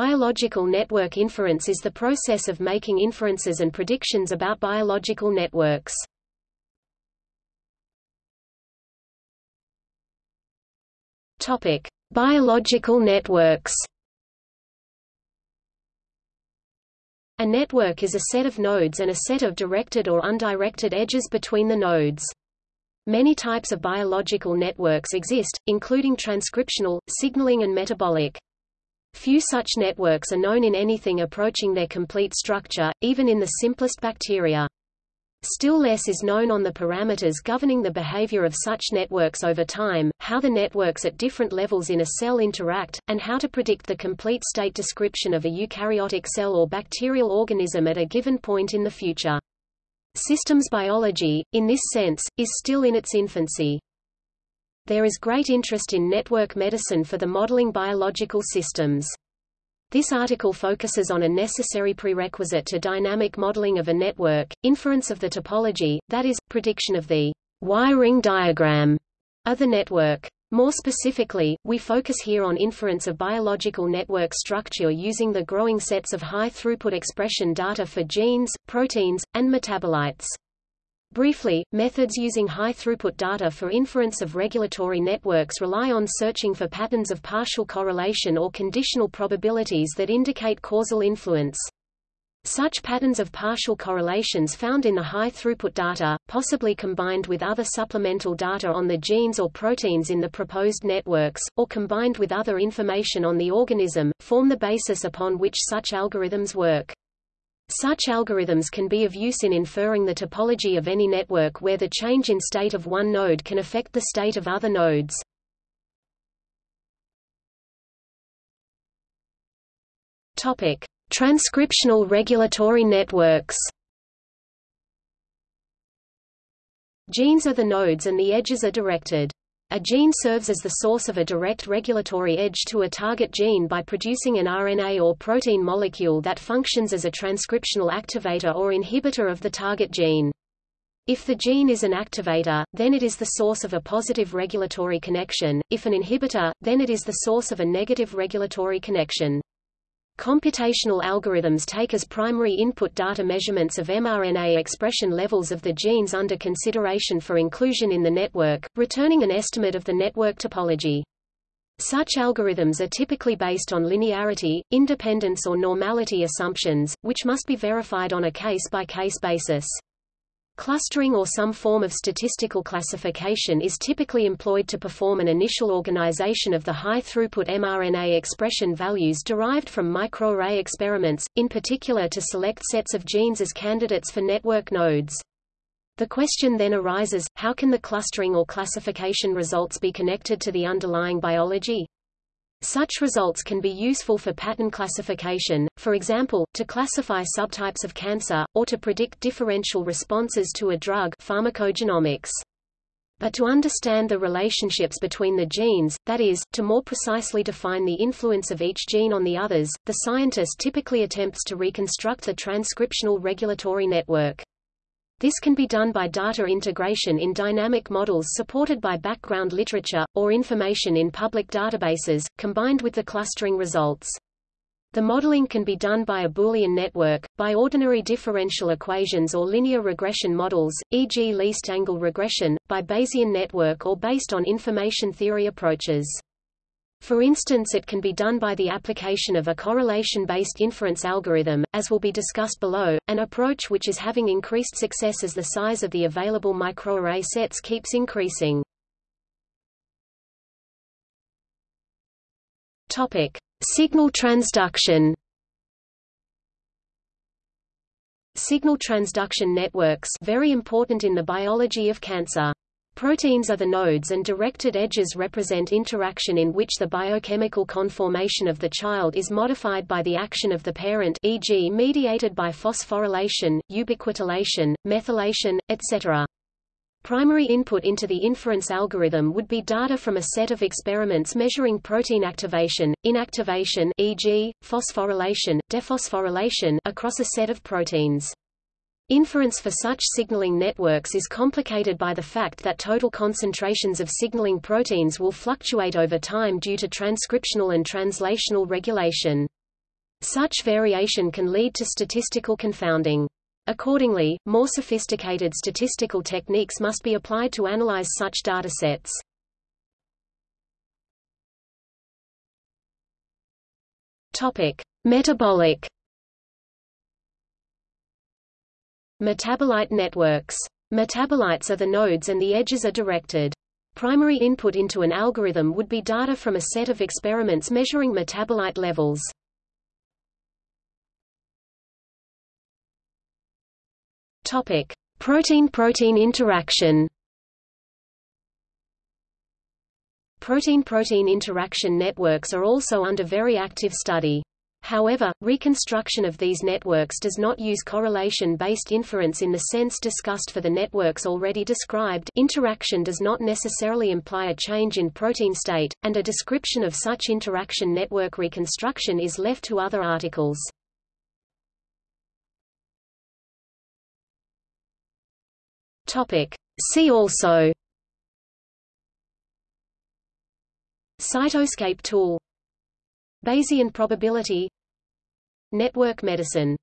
Biological network inference is the process of making inferences and predictions about biological networks. Topic: Biological networks. A network is a set of nodes and a set of directed or undirected edges between the nodes. Many types of biological networks exist, including transcriptional, signaling and metabolic. Few such networks are known in anything approaching their complete structure, even in the simplest bacteria. Still less is known on the parameters governing the behavior of such networks over time, how the networks at different levels in a cell interact, and how to predict the complete state description of a eukaryotic cell or bacterial organism at a given point in the future. Systems biology, in this sense, is still in its infancy. There is great interest in network medicine for the modeling biological systems. This article focuses on a necessary prerequisite to dynamic modeling of a network, inference of the topology, that is, prediction of the wiring diagram of the network. More specifically, we focus here on inference of biological network structure using the growing sets of high-throughput expression data for genes, proteins, and metabolites. Briefly, methods using high-throughput data for inference of regulatory networks rely on searching for patterns of partial correlation or conditional probabilities that indicate causal influence. Such patterns of partial correlations found in the high-throughput data, possibly combined with other supplemental data on the genes or proteins in the proposed networks, or combined with other information on the organism, form the basis upon which such algorithms work. Such algorithms can be of use in inferring the topology of any network where the change in state of one node can affect the state of other nodes. Topic: Transcriptional regulatory networks. Genes are the nodes and the edges are directed. A gene serves as the source of a direct regulatory edge to a target gene by producing an RNA or protein molecule that functions as a transcriptional activator or inhibitor of the target gene. If the gene is an activator, then it is the source of a positive regulatory connection, if an inhibitor, then it is the source of a negative regulatory connection. Computational algorithms take as primary input data measurements of mRNA expression levels of the genes under consideration for inclusion in the network, returning an estimate of the network topology. Such algorithms are typically based on linearity, independence or normality assumptions, which must be verified on a case-by-case -case basis. Clustering or some form of statistical classification is typically employed to perform an initial organization of the high-throughput mRNA expression values derived from microarray experiments, in particular to select sets of genes as candidates for network nodes. The question then arises, how can the clustering or classification results be connected to the underlying biology? Such results can be useful for pattern classification, for example, to classify subtypes of cancer, or to predict differential responses to a drug pharmacogenomics. But to understand the relationships between the genes, that is, to more precisely define the influence of each gene on the others, the scientist typically attempts to reconstruct the transcriptional regulatory network. This can be done by data integration in dynamic models supported by background literature, or information in public databases, combined with the clustering results. The modeling can be done by a Boolean network, by ordinary differential equations or linear regression models, e.g. least angle regression, by Bayesian network or based on information theory approaches. For instance it can be done by the application of a correlation-based inference algorithm, as will be discussed below, an approach which is having increased success as the size of the available microarray sets keeps increasing. Topic: Signal transduction. Signal transduction networks very important in the biology of cancer. Proteins are the nodes and directed edges represent interaction in which the biochemical conformation of the child is modified by the action of the parent e.g. mediated by phosphorylation, ubiquitination, methylation, etc. Primary input into the inference algorithm would be data from a set of experiments measuring protein activation, inactivation e.g., phosphorylation, dephosphorylation across a set of proteins. Inference for such signaling networks is complicated by the fact that total concentrations of signaling proteins will fluctuate over time due to transcriptional and translational regulation. Such variation can lead to statistical confounding. Accordingly, more sophisticated statistical techniques must be applied to analyze such datasets. Topic: Metabolic Metabolite networks. Metabolites are the nodes and the edges are directed. Primary input into an algorithm would be data from a set of experiments measuring metabolite levels. Protein-protein interaction. Protein-protein interaction networks are also under very active study. However, reconstruction of these networks does not use correlation-based inference in the sense discussed for the networks already described interaction does not necessarily imply a change in protein state, and a description of such interaction network reconstruction is left to other articles. See also Cytoscape tool Bayesian probability Network medicine